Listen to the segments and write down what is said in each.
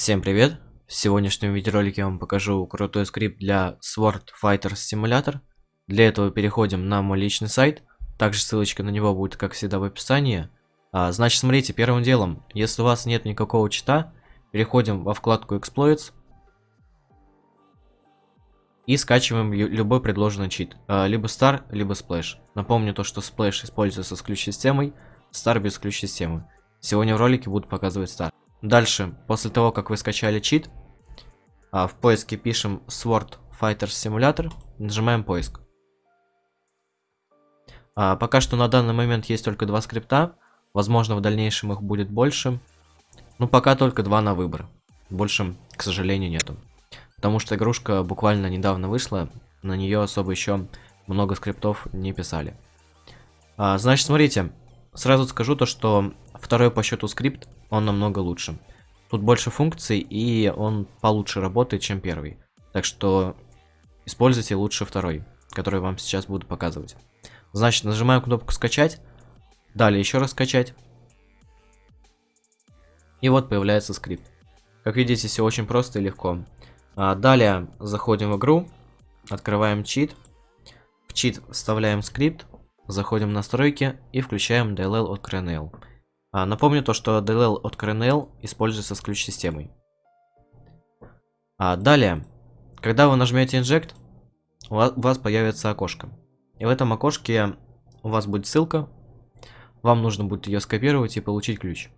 Всем привет! В сегодняшнем видеоролике я вам покажу крутой скрипт для Sword Fighter Simulator. Для этого переходим на мой личный сайт. Также ссылочка на него будет, как всегда, в описании. А, значит, смотрите, первым делом, если у вас нет никакого чита, переходим во вкладку Exploits. И скачиваем любой предложенный чит. А, либо Star, либо Splash. Напомню то, что Splash используется с ключ-системой, Star без ключ-системы. Сегодня в ролике буду показывать Star. Дальше, после того, как вы скачали чит, а, в поиске пишем Sword Fighter Simulator, нажимаем поиск. А, пока что на данный момент есть только два скрипта, возможно в дальнейшем их будет больше, но пока только два на выбор, больше, к сожалению, нету. Потому что игрушка буквально недавно вышла, на нее особо еще много скриптов не писали. А, значит, смотрите, сразу скажу то, что второй по счету скрипт он намного лучше. Тут больше функций, и он получше работает, чем первый. Так что используйте лучше второй, который вам сейчас буду показывать. Значит, нажимаю кнопку скачать. Далее еще раз скачать. И вот появляется скрипт. Как видите, все очень просто и легко. А далее заходим в игру, открываем чит. В чит вставляем скрипт, заходим в настройки и включаем DLL от CRNL. А, напомню то, что DLL от CRNL используется с ключ-системой. А, далее, когда вы нажмете Inject, у вас, появится окошко. И в этом окошке у вас будет ссылка. Вам нужно будет ее скопировать и получить ключ.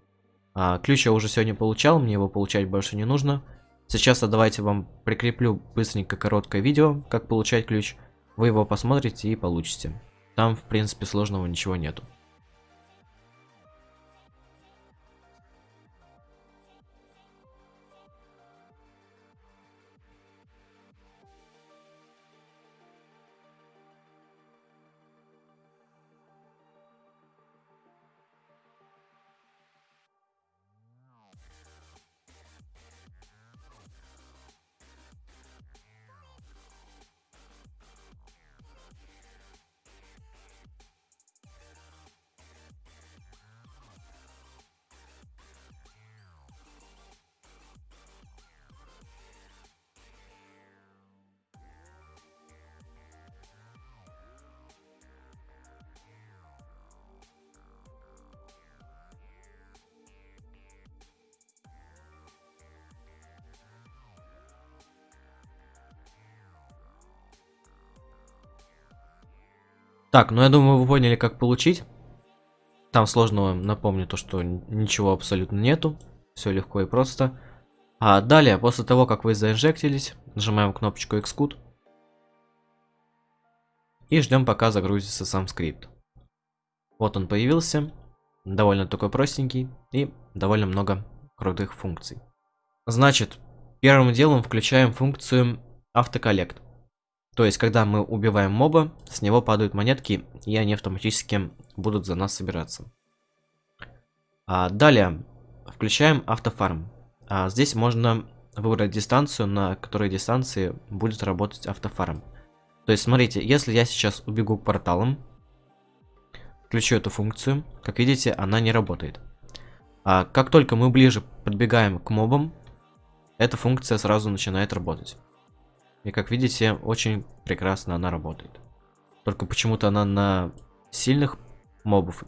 А, ключ я уже сегодня получал, мне его получать больше не нужно. Сейчас давайте вам прикреплю быстренько короткое видео, как получать ключ. Вы его посмотрите и получите. Там, в принципе, сложного ничего нету. Так, ну я думаю, вы поняли, как получить. Там сложного, напомню, то, что ничего абсолютно нету. Все легко и просто. А далее, после того, как вы заинжектились, нажимаем кнопочку Xcode. И ждем, пока загрузится сам скрипт. Вот он появился. Довольно такой простенький и довольно много крутых функций. Значит, первым делом включаем функцию автоколлект. То есть, когда мы убиваем моба, с него падают монетки, и они автоматически будут за нас собираться. А, далее, включаем автофарм. А, здесь можно выбрать дистанцию, на которой дистанции будет работать автофарм. То есть, смотрите, если я сейчас убегу к порталам, включу эту функцию, как видите, она не работает. А как только мы ближе подбегаем к мобам, эта функция сразу начинает работать. И как видите, очень прекрасно она работает. Только почему-то она на сильных мобов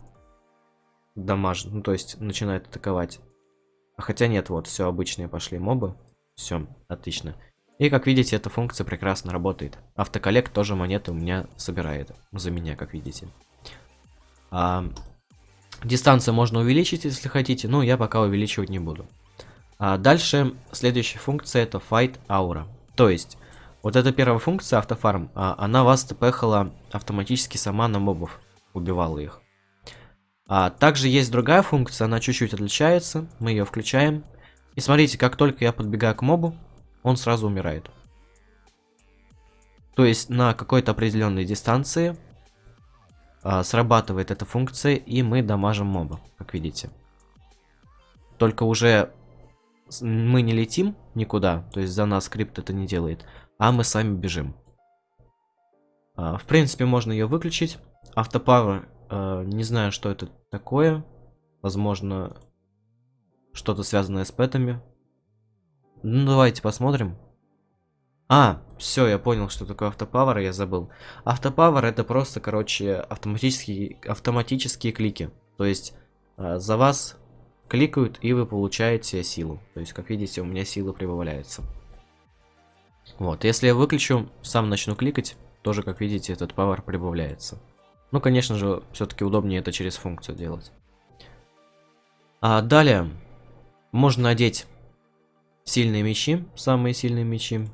дамажит, ну то есть начинает атаковать. А хотя нет, вот, все обычные пошли мобы. Все, отлично. И как видите, эта функция прекрасно работает. Автоколлект тоже монеты у меня собирает. За меня, как видите. А, дистанцию можно увеличить, если хотите. Но я пока увеличивать не буду. А дальше, следующая функция это Fight Aura. То есть, вот эта первая функция автофарм, а, она вас тпхала автоматически сама на мобов, убивала их. А также есть другая функция, она чуть-чуть отличается, мы ее включаем. И смотрите, как только я подбегаю к мобу, он сразу умирает. То есть на какой-то определенной дистанции а, срабатывает эта функция, и мы дамажим моба, как видите. Только уже мы не летим никуда, то есть за нас скрипт это не делает, а мы сами бежим. А, в принципе, можно ее выключить. Автопауэр, а, не знаю, что это такое. Возможно, что-то связанное с пэтами. Ну, давайте посмотрим. А, все, я понял, что такое автопавер, я забыл. Автопавер это просто, короче, автоматические, автоматические клики. То есть э, за вас кликают и вы получаете силу. То есть, как видите, у меня сила прибавляется. Вот, если я выключу, сам начну кликать, тоже, как видите, этот power прибавляется. Ну, конечно же, все-таки удобнее это через функцию делать. А далее, можно надеть сильные мечи, самые сильные мечи.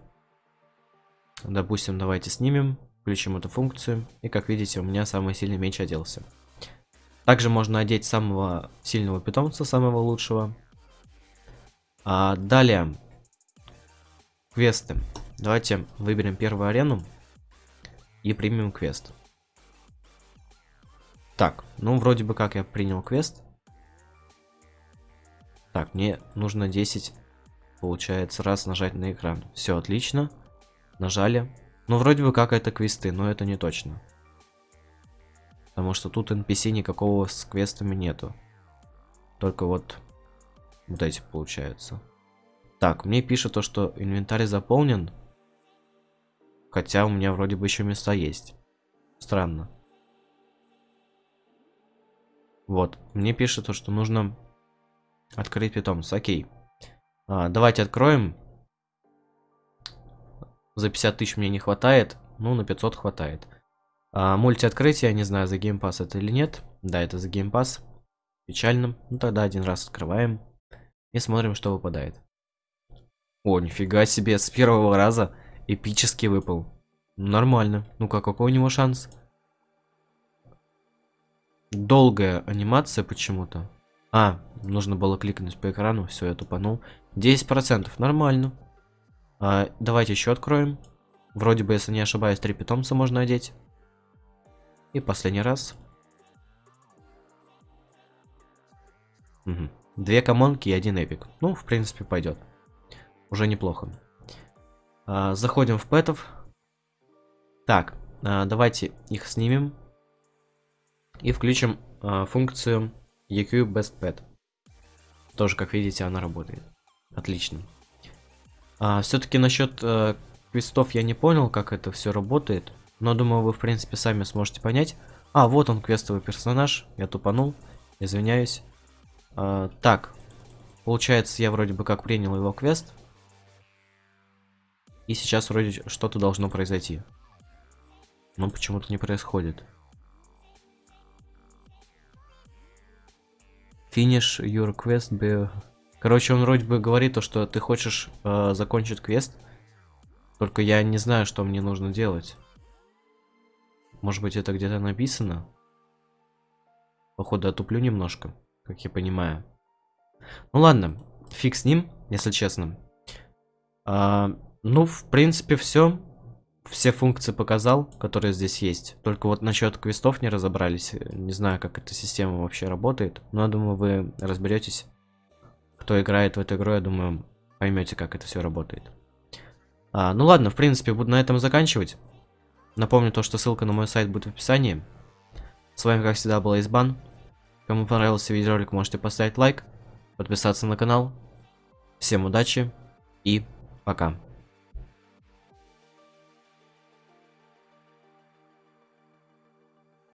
Допустим, давайте снимем, включим эту функцию. И как видите, у меня самый сильный меч оделся. Также можно одеть самого сильного питомца, самого лучшего. А далее, квесты. Давайте выберем первую арену и примем квест. Так, ну вроде бы как я принял квест. Так, мне нужно 10, получается, раз нажать на экран. Все отлично. Нажали. Ну вроде бы как это квесты, но это не точно. Потому что тут NPC никакого с квестами нету. Только вот вот эти получаются. Так, мне пишет то, что инвентарь заполнен. Хотя у меня вроде бы еще места есть. Странно. Вот, мне пишет то, что нужно открыть питомца. Окей. А, давайте откроем. За 50 тысяч мне не хватает. Ну, на 500 хватает. А, мульти-открытие, не знаю, за game pass это или нет. Да, это за game pass. Печально. Ну, тогда один раз открываем. И смотрим, что выпадает. О, нифига себе, с первого раза эпический выпал. Нормально. Ну-ка, какой у него шанс? Долгая анимация почему-то. А, нужно было кликнуть по экрану, все, я тупанул. 10%, нормально. А, давайте еще откроем. Вроде бы, если не ошибаюсь, три питомца можно одеть. И последний раз. Угу. Две комонки и один эпик. Ну, в принципе, пойдет. Уже неплохо. А, заходим в пэтов. Так, а, давайте их снимем. И включим а, функцию EQ Best Pet. Тоже, как видите, она работает. Отлично. Все-таки насчет а, квестов я не понял, как это все работает. Но думаю, вы, в принципе, сами сможете понять. А, вот он, квестовый персонаж. Я тупанул. Извиняюсь. Так. Получается, я вроде бы как принял его квест. И сейчас вроде что-то должно произойти. Но почему-то не происходит. Finish your quest be... Короче, он вроде бы говорит то, что ты хочешь э, закончить квест. Только я не знаю, что мне нужно делать. Может быть, это где-то написано? Походу, отуплю немножко, как я понимаю. Ну ладно, фиг с ним, если честно. А, ну, в принципе, все. Все функции показал, которые здесь есть. Только вот насчет квестов не разобрались. Не знаю, как эта система вообще работает. Но я думаю, вы разберетесь. Кто играет в эту игру, я думаю, поймете, как это все работает. А, ну ладно, в принципе, буду на этом заканчивать. Напомню то, что ссылка на мой сайт будет в описании. С вами, как всегда, был Избан. Кому понравился видеоролик, можете поставить лайк, подписаться на канал. Всем удачи и пока.